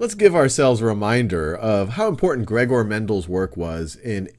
let's give ourselves a reminder of how important Gregor Mendel's work was in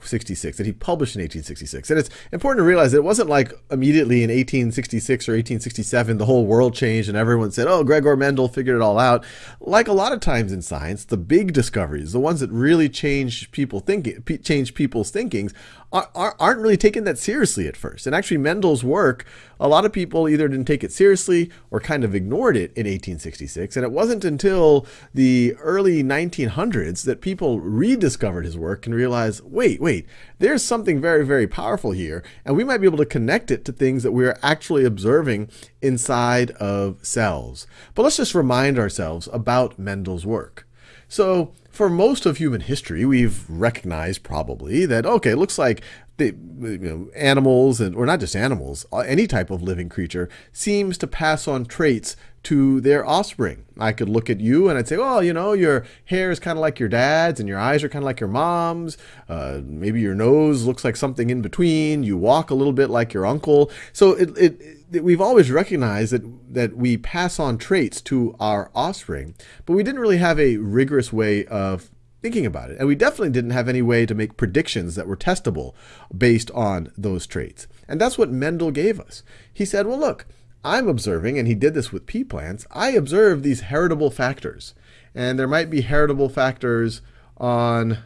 1866, that he published in 1866. And it's important to realize that it wasn't like immediately in 1866 or 1867 the whole world changed and everyone said, oh, Gregor Mendel figured it all out. Like a lot of times in science, the big discoveries, the ones that really change people thinking, change people's thinkings, aren't really taken that seriously at first. And actually, Mendel's work, a lot of people either didn't take it seriously or kind of ignored it in 1866. And it wasn't until the early 1900s that people rediscovered his work and realized, wait, wait, there's something very, very powerful here. And we might be able to connect it to things that we're actually observing inside of cells. But let's just remind ourselves about Mendel's work. So for most of human history, we've recognized probably that, okay, it looks like the, you know, animals, and, or not just animals, uh, any type of living creature seems to pass on traits to their offspring. I could look at you and I'd say, well, you know, your hair is kind of like your dad's and your eyes are kind of like your mom's. Uh, maybe your nose looks like something in between. You walk a little bit like your uncle. So it, it we've always recognized that that we pass on traits to our offspring, but we didn't really have a rigorous way of thinking about it. And we definitely didn't have any way to make predictions that were testable based on those traits. And that's what Mendel gave us. He said, well, look, I'm observing, and he did this with pea plants, I observe these heritable factors. And there might be heritable factors on,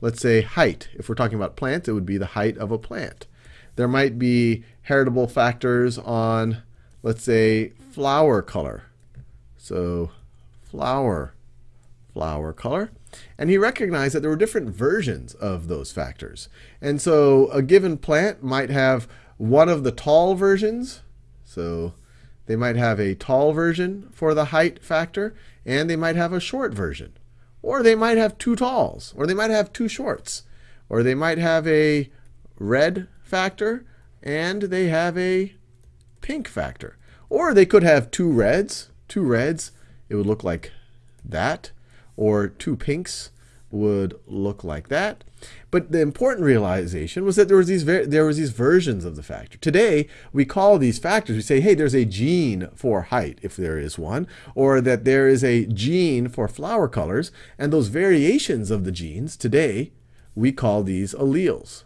let's say, height. If we're talking about plants, it would be the height of a plant. There might be heritable factors on, let's say, flower color. So flower, flower color. And he recognized that there were different versions of those factors. And so a given plant might have one of the tall versions. So they might have a tall version for the height factor, and they might have a short version. Or they might have two talls, or they might have two shorts, or they might have a red factor, and they have a pink factor. Or they could have two reds, two reds, it would look like that, or two pinks would look like that. But the important realization was that there was these there was these versions of the factor. Today we call these factors. We say, hey, there's a gene for height, if there is one, or that there is a gene for flower colors, and those variations of the genes today we call these alleles.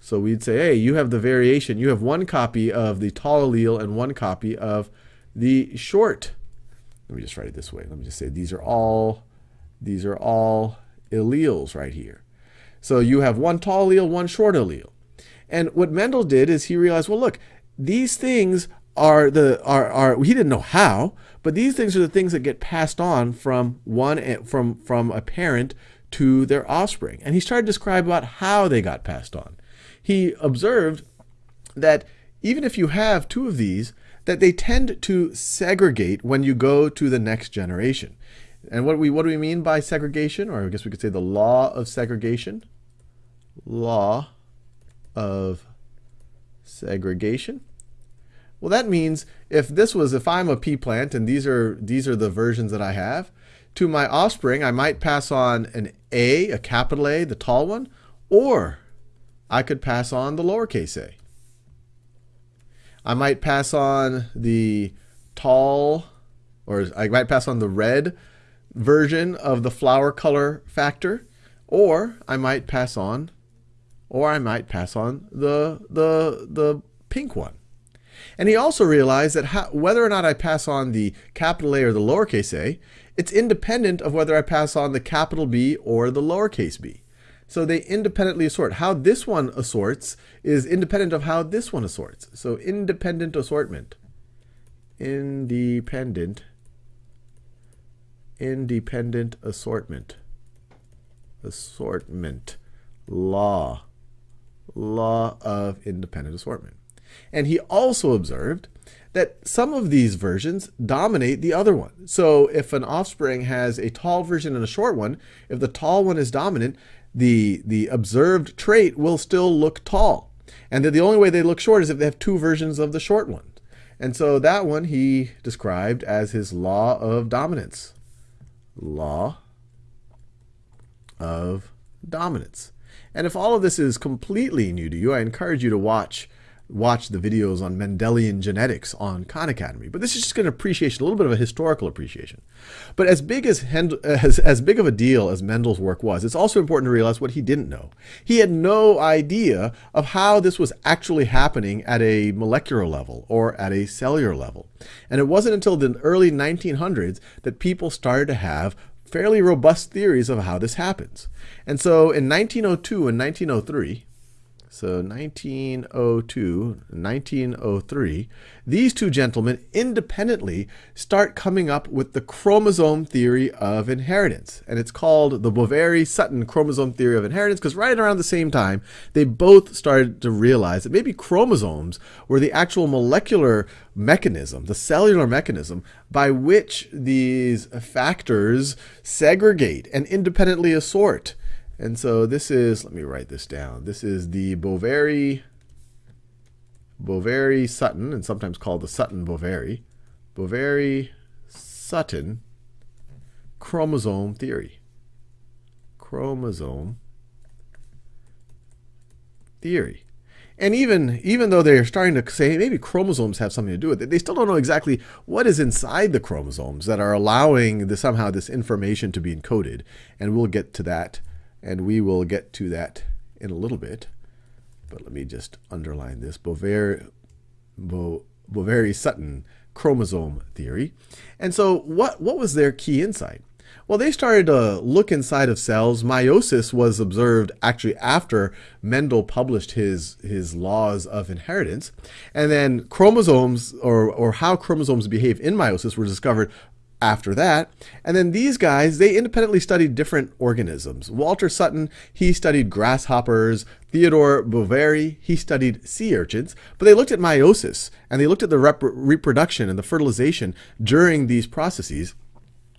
So we'd say, hey, you have the variation. You have one copy of the tall allele and one copy of the short. Let me just write it this way. Let me just say these are all these are all alleles right here. So you have one tall allele, one short allele. And what Mendel did is he realized, well, look, these things are the are are he didn't know how, but these things are the things that get passed on from one eh, from from a parent to their offspring. And he started to describe about how they got passed on. He observed that even if you have two of these, that they tend to segregate when you go to the next generation. And what we what do we mean by segregation? Or I guess we could say the law of segregation. Law of segregation. Well, that means if this was if I'm a pea plant and these are these are the versions that I have, to my offspring I might pass on an A, a capital A, the tall one, or I could pass on the lowercase a. I might pass on the tall, or I might pass on the red version of the flower color factor, or I might pass on, or I might pass on the, the, the pink one. And he also realized that how, whether or not I pass on the capital A or the lowercase a, it's independent of whether I pass on the capital B or the lowercase b. So they independently assort. How this one assorts is independent of how this one assorts. So independent assortment. Independent independent assortment. Assortment. Law. Law of independent assortment. And he also observed that some of these versions dominate the other one. So if an offspring has a tall version and a short one, if the tall one is dominant, the, the observed trait will still look tall. And that the only way they look short is if they have two versions of the short one. And so that one he described as his law of dominance law of dominance. And if all of this is completely new to you, I encourage you to watch watch the videos on Mendelian genetics on Khan Academy. But this is just an appreciation, a little bit of a historical appreciation. But as big as, uh, as, as big of a deal as Mendel's work was, it's also important to realize what he didn't know. He had no idea of how this was actually happening at a molecular level or at a cellular level. And it wasn't until the early 1900s that people started to have fairly robust theories of how this happens. And so in 1902 and 1903, so 1902, 1903, these two gentlemen independently start coming up with the chromosome theory of inheritance. And it's called the Boveri-Sutton chromosome theory of inheritance because right around the same time, they both started to realize that maybe chromosomes were the actual molecular mechanism, the cellular mechanism by which these factors segregate and independently assort and so this is, let me write this down. This is the Boveri, Boveri Sutton, and sometimes called the Sutton Boveri, Boveri Sutton chromosome theory. Chromosome theory. And even even though they're starting to say maybe chromosomes have something to do with it, they still don't know exactly what is inside the chromosomes that are allowing the, somehow this information to be encoded. And we'll get to that and we will get to that in a little bit. But let me just underline this. Boveri, Bo, Boveri-Sutton chromosome theory. And so what, what was their key insight? Well, they started to look inside of cells. Meiosis was observed actually after Mendel published his, his laws of inheritance. And then chromosomes, or, or how chromosomes behave in meiosis, were discovered after that. And then these guys, they independently studied different organisms. Walter Sutton, he studied grasshoppers. Theodore Boveri, he studied sea urchins. But they looked at meiosis and they looked at the rep reproduction and the fertilization during these processes.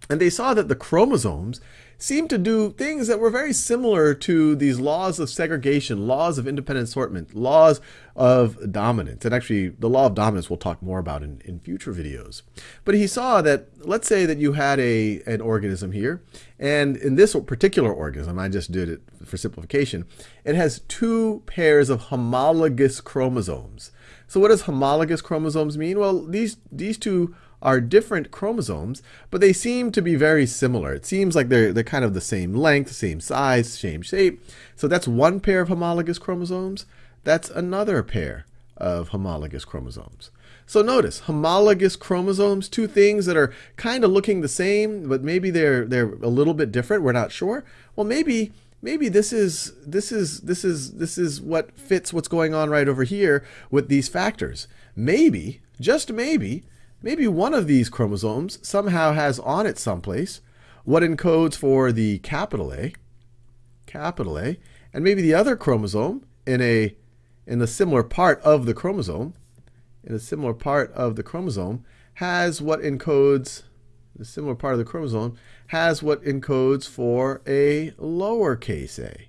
And they saw that the chromosomes seemed to do things that were very similar to these laws of segregation, laws of independent assortment, laws of dominance. And actually, the law of dominance we'll talk more about in, in future videos. But he saw that, let's say that you had a, an organism here, and in this particular organism, I just did it for simplification, it has two pairs of homologous chromosomes. So what does homologous chromosomes mean? Well, these, these two are different chromosomes, but they seem to be very similar. It seems like they're, they're kind of the same length, same size, same shape. So that's one pair of homologous chromosomes. That's another pair of homologous chromosomes. So notice, homologous chromosomes, two things that are kind of looking the same, but maybe they're they're a little bit different. We're not sure. Well, maybe maybe this is this is this is this is what fits what's going on right over here with these factors. Maybe, just maybe, maybe one of these chromosomes somehow has on it someplace what encodes for the capital A, capital A, and maybe the other chromosome in a in a similar part of the chromosome, in a similar part of the chromosome has what encodes the similar part of the chromosome has what encodes for a lowercase a.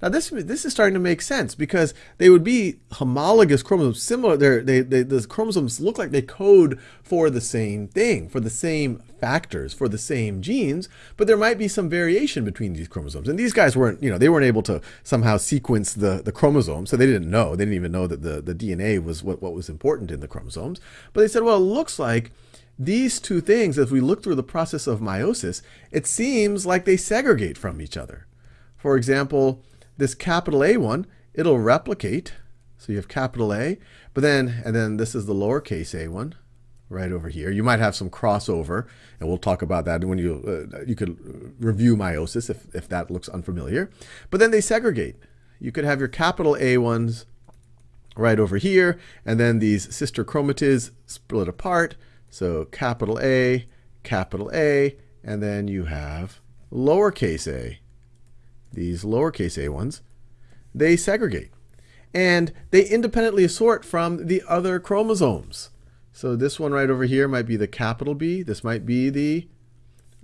Now this this is starting to make sense because they would be homologous chromosomes, similar. They they the chromosomes look like they code for the same thing, for the same factors, for the same genes, but there might be some variation between these chromosomes. And these guys weren't, you know, they weren't able to somehow sequence the the chromosomes, so they didn't know. They didn't even know that the the DNA was what what was important in the chromosomes. But they said, well, it looks like these two things, as we look through the process of meiosis, it seems like they segregate from each other. For example, this capital A one, it'll replicate. So you have capital A, but then, and then this is the lowercase a one right over here. You might have some crossover, and we'll talk about that when you, uh, you could review meiosis if, if that looks unfamiliar. But then they segregate. You could have your capital A ones right over here, and then these sister chromatids split apart. So capital A, capital A, and then you have lowercase a these lowercase a ones, they segregate. And they independently assort from the other chromosomes. So this one right over here might be the capital B. This might be the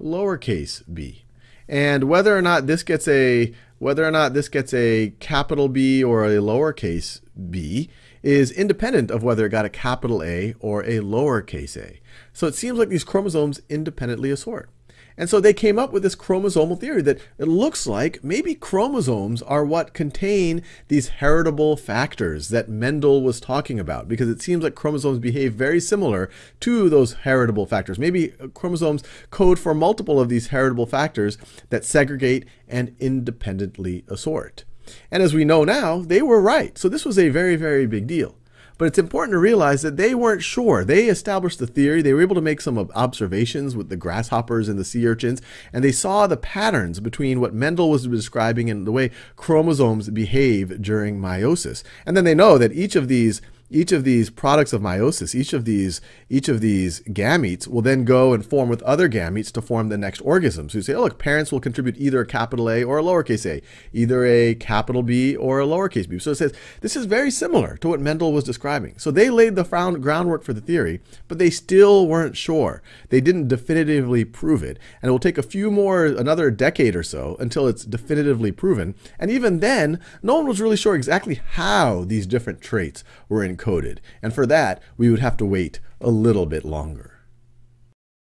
lowercase b. And whether or not this gets a whether or not this gets a capital B or a lowercase b is independent of whether it got a capital A or a lowercase a. So it seems like these chromosomes independently assort. And so they came up with this chromosomal theory that it looks like maybe chromosomes are what contain these heritable factors that Mendel was talking about, because it seems like chromosomes behave very similar to those heritable factors. Maybe uh, chromosomes code for multiple of these heritable factors that segregate and independently assort. And as we know now, they were right. So this was a very, very big deal. But it's important to realize that they weren't sure. They established the theory. They were able to make some observations with the grasshoppers and the sea urchins, and they saw the patterns between what Mendel was describing and the way chromosomes behave during meiosis. And then they know that each of these each of these products of meiosis, each of these, each of these gametes will then go and form with other gametes to form the next organism. So you say, oh, look, parents will contribute either a capital A or a lowercase a, either a capital B or a lowercase b. So it says this is very similar to what Mendel was describing. So they laid the groundwork for the theory, but they still weren't sure. They didn't definitively prove it. And it will take a few more, another decade or so until it's definitively proven. And even then, no one was really sure exactly how these different traits were in And for that, we would have to wait a little bit longer.